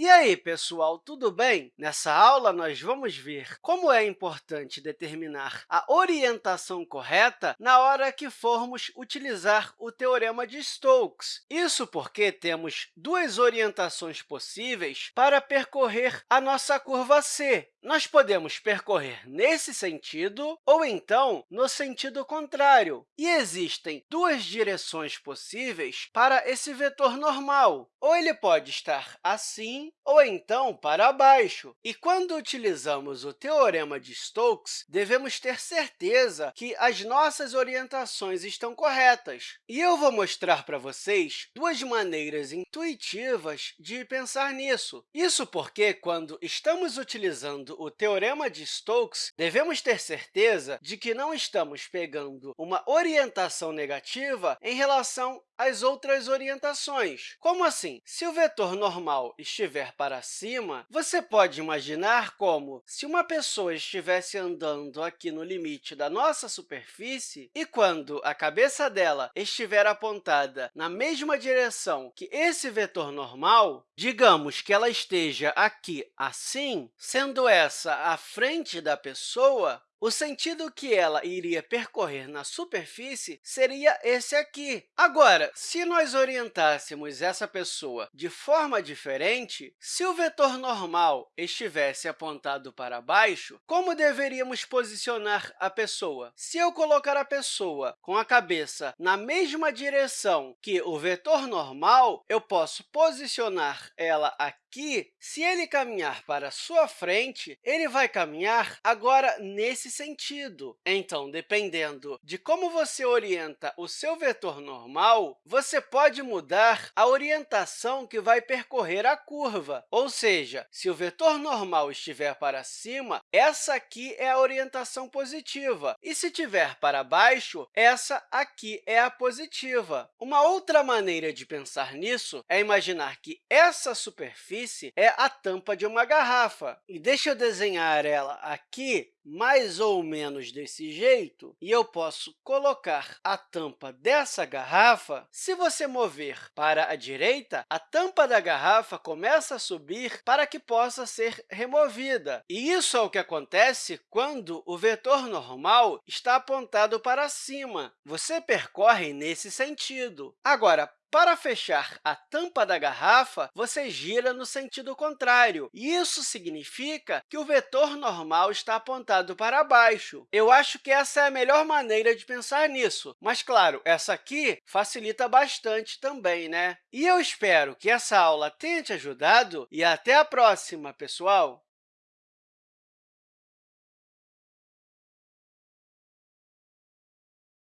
E aí, pessoal, tudo bem? Nessa aula, nós vamos ver como é importante determinar a orientação correta na hora que formos utilizar o Teorema de Stokes. Isso porque temos duas orientações possíveis para percorrer a nossa curva C. Nós podemos percorrer nesse sentido ou, então, no sentido contrário. E existem duas direções possíveis para esse vetor normal. Ou ele pode estar assim, ou então para baixo. E quando utilizamos o Teorema de Stokes, devemos ter certeza que as nossas orientações estão corretas. E eu vou mostrar para vocês duas maneiras intuitivas de pensar nisso. Isso porque, quando estamos utilizando o Teorema de Stokes, devemos ter certeza de que não estamos pegando uma orientação negativa em relação às outras orientações. Como assim? Se o vetor normal estiver para cima, você pode imaginar como, se uma pessoa estivesse andando aqui no limite da nossa superfície e, quando a cabeça dela estiver apontada na mesma direção que esse vetor normal, digamos que ela esteja aqui assim, sendo essa a frente da pessoa, o sentido que ela iria percorrer na superfície seria esse aqui. Agora, se nós orientássemos essa pessoa de forma diferente, se o vetor normal estivesse apontado para baixo, como deveríamos posicionar a pessoa? Se eu colocar a pessoa com a cabeça na mesma direção que o vetor normal, eu posso posicionar ela aqui. Se ele caminhar para sua frente, ele vai caminhar agora nesse sentido. Então, dependendo de como você orienta o seu vetor normal, você pode mudar a orientação que vai percorrer a curva. Ou seja, se o vetor normal estiver para cima, essa aqui é a orientação positiva. E se estiver para baixo, essa aqui é a positiva. Uma outra maneira de pensar nisso é imaginar que essa superfície é a tampa de uma garrafa. E deixa eu desenhar ela aqui mais ou menos desse jeito, e eu posso colocar a tampa dessa garrafa, se você mover para a direita, a tampa da garrafa começa a subir para que possa ser removida. E isso é o que acontece quando o vetor normal está apontado para cima. Você percorre nesse sentido. Agora, para fechar a tampa da garrafa, você gira no sentido contrário. Isso significa que o vetor normal está apontado para baixo. Eu acho que essa é a melhor maneira de pensar nisso. Mas, claro, essa aqui facilita bastante também, né? E eu espero que essa aula tenha te ajudado e até a próxima, pessoal!